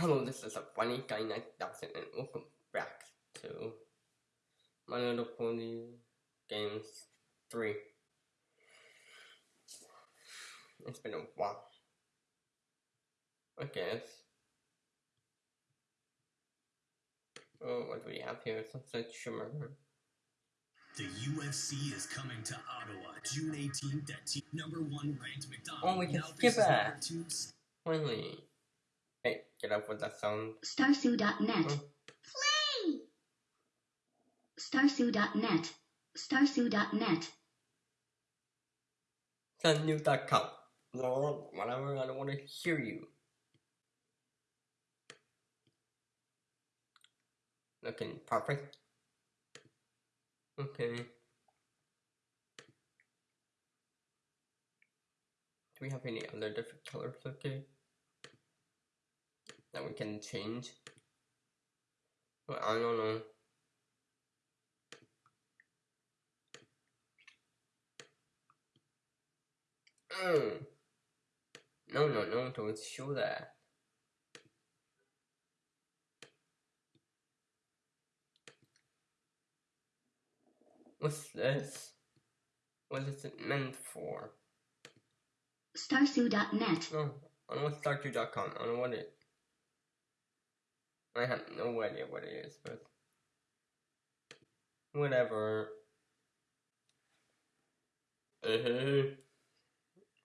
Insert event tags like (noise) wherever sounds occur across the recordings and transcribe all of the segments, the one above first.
Hello, this is a funny guy 9000 and welcome back to My Little Pony Games 3. It's been a while. I guess. Oh, what do we have here? Sunset Shimmer. The UFC is coming to Ottawa June 18th at number one ranked MacDonald. Oh, we can now skip that. Finally. Hey, get up with that sound. Starsu.net. Oh. Hmm? Play! Starsu.net. Starsu.net. Sendnews.com. Lord, whatever, I don't want to hear you. Looking perfect. Okay. Do we have any other different colors, okay? That we can change? Well, I don't know. Mm. No, no, no, don't show that. What's this? What is it meant for? Starsu.net. No, I don't know what Startu.com. I don't know what it. I have no idea what it is, but whatever. Uh-huh.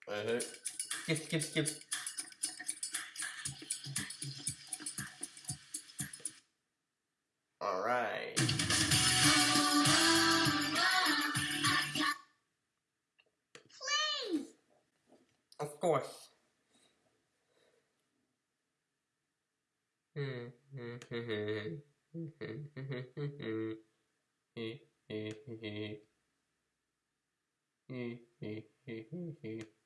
Uh-huh. Skip, skip, skip. Alright. Play! Of course. He. (laughs) (laughs) (laughs)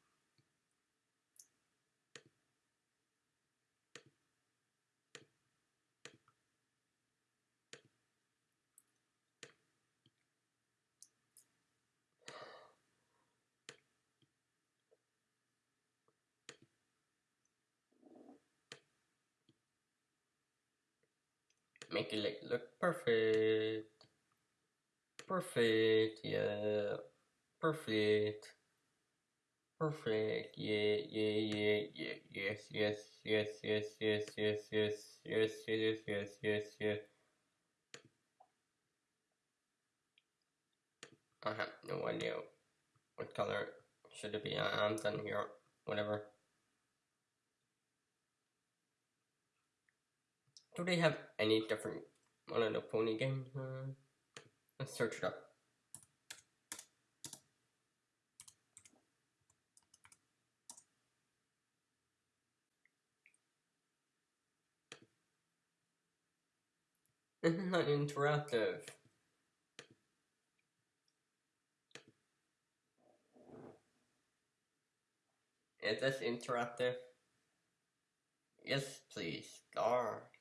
Make it like look perfect. Perfect, yeah. Perfect. Perfect, yeah, yeah, yeah, yeah, yes, yes, yes, yes, yes, yes, yes, yes, yes, yes, yes, yes. I have no idea what color should it be. I'm done here. Whatever. Do they have any different one of the pony games? Uh, let's search it up. This is not interactive. Is this interactive? Yes, please. Start.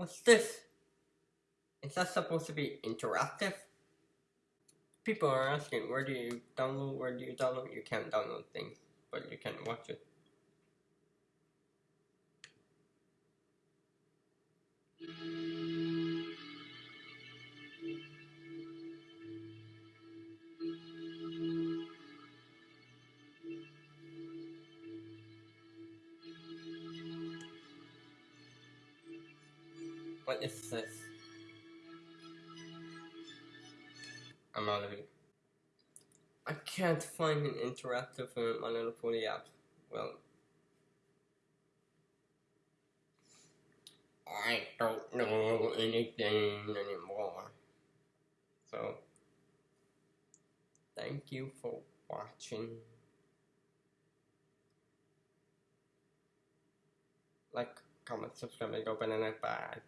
What's this? Is that supposed to be interactive? People are asking where do you download, where do you download? You can't download things, but you can watch it. What is this? I'm out of it. I can't find an interactive uh, My Little Pony app. Well, I don't know anything anymore. So, thank you for watching. Like, comment, subscribe, and go banana bye.